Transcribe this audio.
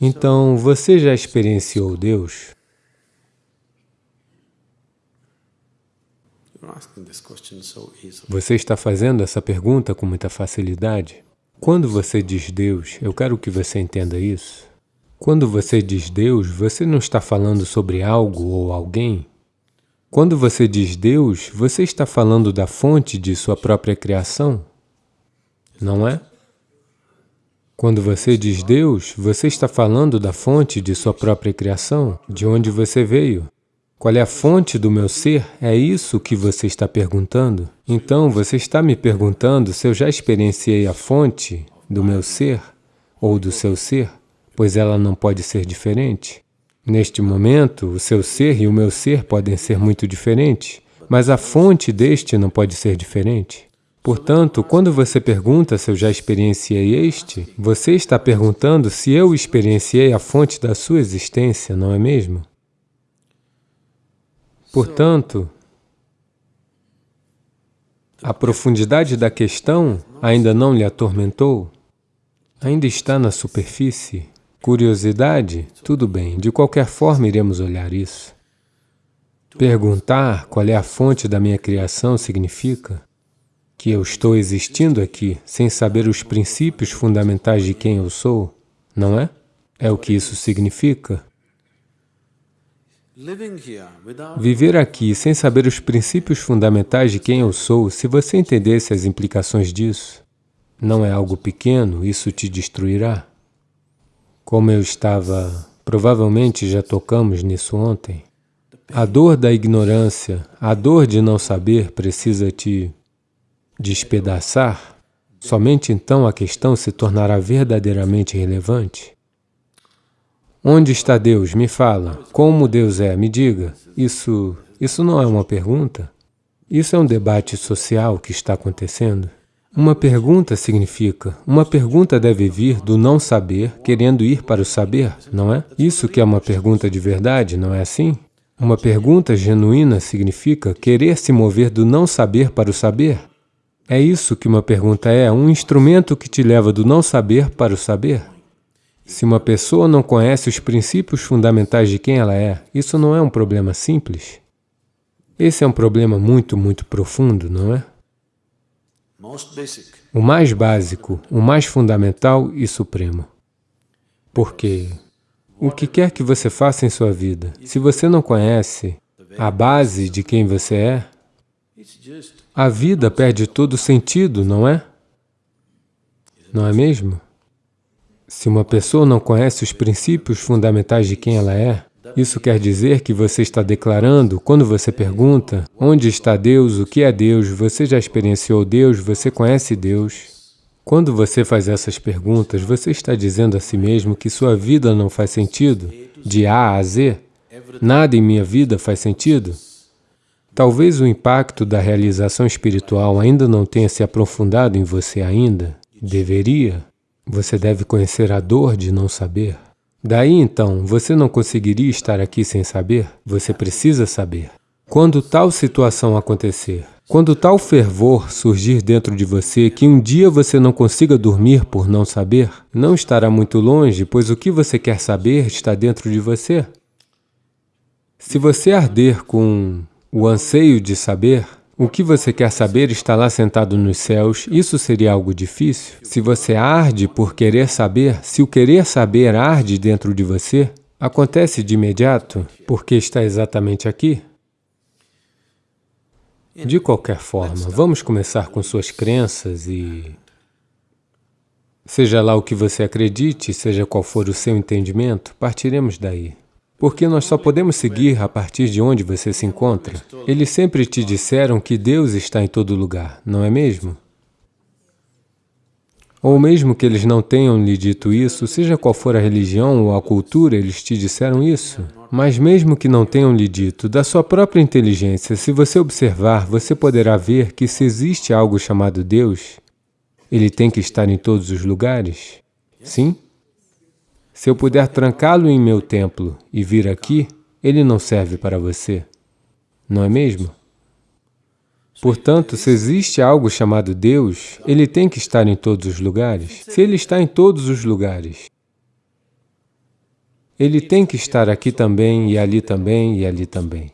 Então, você já experienciou Deus? Você está fazendo essa pergunta com muita facilidade. Quando você diz Deus, eu quero que você entenda isso. Quando você diz Deus, você não está falando sobre algo ou alguém. Quando você diz Deus, você está falando da fonte de sua própria criação, não é? Quando você diz Deus, você está falando da fonte de sua própria criação, de onde você veio. Qual é a fonte do meu ser? É isso que você está perguntando? Então, você está me perguntando se eu já experienciei a fonte do meu ser ou do seu ser, pois ela não pode ser diferente. Neste momento, o seu ser e o meu ser podem ser muito diferentes, mas a fonte deste não pode ser diferente. Portanto, quando você pergunta se eu já experienciei este, você está perguntando se eu experienciei a fonte da sua existência, não é mesmo? Portanto, a profundidade da questão ainda não lhe atormentou? Ainda está na superfície? Curiosidade? Tudo bem, de qualquer forma iremos olhar isso. Perguntar qual é a fonte da minha criação significa que eu estou existindo aqui sem saber os princípios fundamentais de quem eu sou, não é? É o que isso significa. Viver aqui sem saber os princípios fundamentais de quem eu sou, se você entendesse as implicações disso, não é algo pequeno, isso te destruirá. Como eu estava, provavelmente já tocamos nisso ontem, a dor da ignorância, a dor de não saber precisa te despedaçar, somente então a questão se tornará verdadeiramente relevante. Onde está Deus? Me fala. Como Deus é? Me diga. Isso, isso não é uma pergunta. Isso é um debate social que está acontecendo. Uma pergunta significa, uma pergunta deve vir do não saber, querendo ir para o saber, não é? Isso que é uma pergunta de verdade, não é assim? Uma pergunta genuína significa querer se mover do não saber para o saber. É isso que uma pergunta é, um instrumento que te leva do não saber para o saber. Se uma pessoa não conhece os princípios fundamentais de quem ela é, isso não é um problema simples. Esse é um problema muito, muito profundo, não é? O mais básico, o mais fundamental e supremo. Porque o que quer que você faça em sua vida, se você não conhece a base de quem você é, a vida perde todo sentido, não é? Não é mesmo? Se uma pessoa não conhece os princípios fundamentais de quem ela é, isso quer dizer que você está declarando, quando você pergunta, onde está Deus, o que é Deus, você já experienciou Deus, você conhece Deus. Quando você faz essas perguntas, você está dizendo a si mesmo que sua vida não faz sentido, de A a Z. Nada em minha vida faz sentido. Talvez o impacto da realização espiritual ainda não tenha se aprofundado em você ainda. Deveria. Você deve conhecer a dor de não saber. Daí então, você não conseguiria estar aqui sem saber? Você precisa saber. Quando tal situação acontecer, quando tal fervor surgir dentro de você que um dia você não consiga dormir por não saber, não estará muito longe, pois o que você quer saber está dentro de você. Se você arder com o anseio de saber, o que você quer saber está lá sentado nos céus, isso seria algo difícil? Se você arde por querer saber, se o querer saber arde dentro de você, acontece de imediato, porque está exatamente aqui. De qualquer forma, vamos começar com suas crenças e... Seja lá o que você acredite, seja qual for o seu entendimento, partiremos daí. Porque nós só podemos seguir a partir de onde você se encontra. Eles sempre te disseram que Deus está em todo lugar, não é mesmo? Ou mesmo que eles não tenham lhe dito isso, seja qual for a religião ou a cultura, eles te disseram isso. Mas mesmo que não tenham lhe dito, da sua própria inteligência, se você observar, você poderá ver que se existe algo chamado Deus, ele tem que estar em todos os lugares. Sim? Se eu puder trancá-lo em meu templo e vir aqui, ele não serve para você, não é mesmo? Portanto, se existe algo chamado Deus, ele tem que estar em todos os lugares. Se ele está em todos os lugares, ele tem que estar aqui também, e ali também, e ali também.